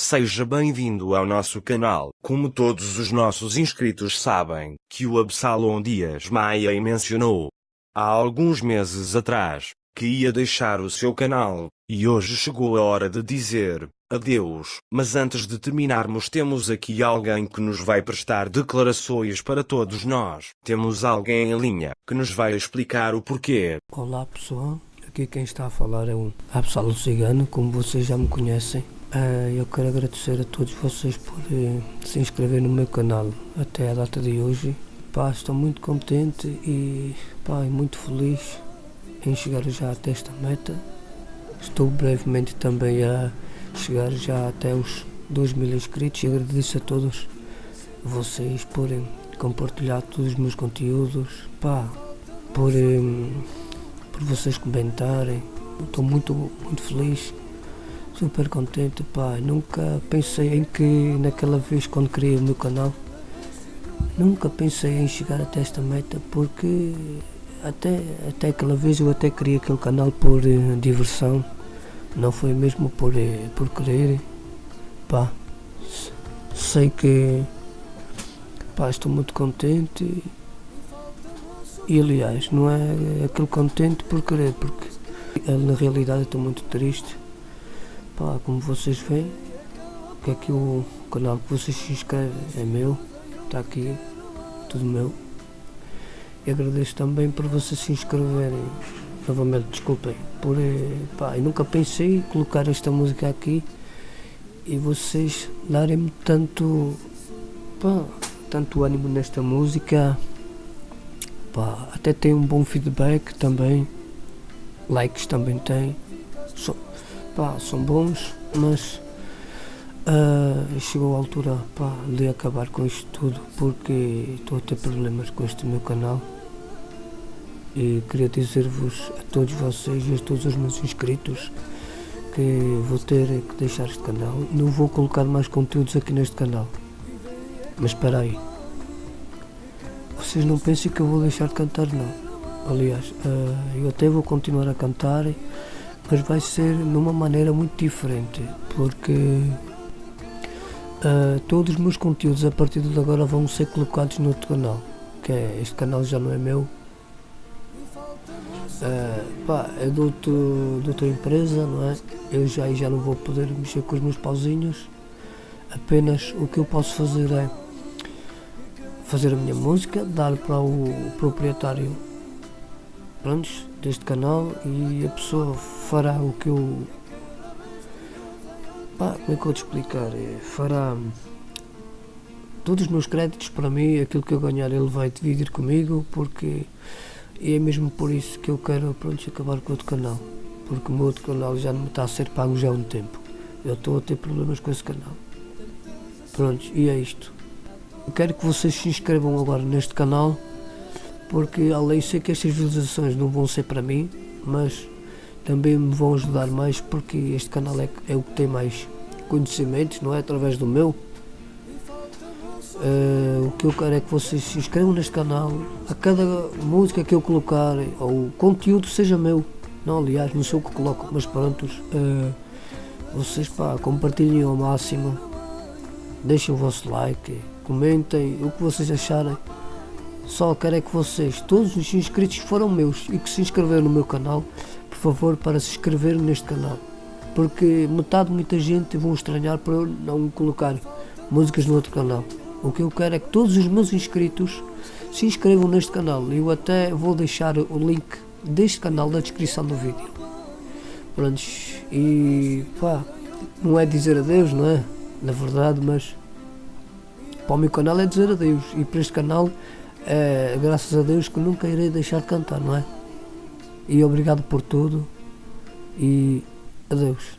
Seja bem-vindo ao nosso canal. Como todos os nossos inscritos sabem, que o Absalom Dias Maia mencionou há alguns meses atrás que ia deixar o seu canal, e hoje chegou a hora de dizer adeus. Mas antes de terminarmos, temos aqui alguém que nos vai prestar declarações para todos nós. Temos alguém em linha que nos vai explicar o porquê. Olá pessoal, aqui quem está a falar é o Absalom Cigano, como vocês já me conhecem. Uh, eu quero agradecer a todos vocês por uh, se inscrever no meu canal até a data de hoje. Pá, estou muito contente e pá, muito feliz em chegar já até esta meta. Estou brevemente também a chegar já até os 2 mil inscritos e agradeço a todos vocês por compartilhar todos os meus conteúdos, pá, por, um, por vocês comentarem. Estou muito, muito feliz super contente, pá. Nunca pensei em que naquela vez quando criei o meu canal, nunca pensei em chegar até esta meta porque até, até aquela vez eu até criei aquele canal por uh, diversão, não foi mesmo por, uh, por querer, pá. Sei que pá, estou muito contente e aliás não é aquele contente por querer, porque na realidade estou muito triste Pá, como vocês veem, que aqui o canal que vocês se inscrevem é meu, está aqui, tudo meu. E agradeço também por vocês se inscreverem, novamente, desculpem, por, eh, pá, eu nunca pensei colocar esta música aqui e vocês darem-me tanto, pá, tanto ânimo nesta música, pá, até tem um bom feedback também, likes também tem. So, pá, são bons, mas uh, chegou a altura pá, de acabar com isto tudo porque estou a ter problemas com este meu canal e queria dizer-vos a todos vocês e a todos os meus inscritos que vou ter que deixar este canal. Não vou colocar mais conteúdos aqui neste canal. Mas espera aí. Vocês não pensem que eu vou deixar de cantar, não. Aliás, uh, eu até vou continuar a cantar mas vai ser numa maneira muito diferente, porque uh, todos os meus conteúdos a partir de agora vão ser colocados no outro canal, que é, este canal já não é meu, uh, pá, é de, outro, de outra empresa, não é? Eu já, já não vou poder mexer com os meus pauzinhos, apenas o que eu posso fazer é fazer a minha música, dar para o proprietário prontos, deste canal e a pessoa fará o que eu. Pá, como é que eu vou te explicar? É, fará todos os meus créditos para mim, aquilo que eu ganhar ele vai dividir comigo, porque é mesmo por isso que eu quero pronto, acabar com o outro canal, porque o meu outro canal já não está a ser pago já há um tempo. Eu estou a ter problemas com esse canal. Pronto, e é isto. Eu quero que vocês se inscrevam agora neste canal porque além sei que estas visualizações não vão ser para mim, mas também me vão ajudar mais porque este canal é, é o que tem mais conhecimentos, não é? Através do meu. Uh, o que eu quero é que vocês se inscrevam neste canal, a cada música que eu colocar, ou o conteúdo seja meu. Não, aliás, não sei o que coloco, mas prontos. Uh, vocês pá, compartilhem ao máximo, deixem o vosso like, comentem o que vocês acharem. Só quero é que vocês, todos os inscritos foram meus e que se inscreveram no meu canal, por favor, para se inscreverem neste canal. Porque metade, muita gente vão estranhar por eu não colocar músicas no outro canal. O que eu quero é que todos os meus inscritos se inscrevam neste canal. Eu até vou deixar o link deste canal na descrição do vídeo. Prontos, e pá, não é dizer adeus, não é? Na verdade, mas para o meu canal é dizer adeus. E para este canal é, graças a Deus que nunca irei deixar de cantar, não é? E obrigado por tudo e adeus.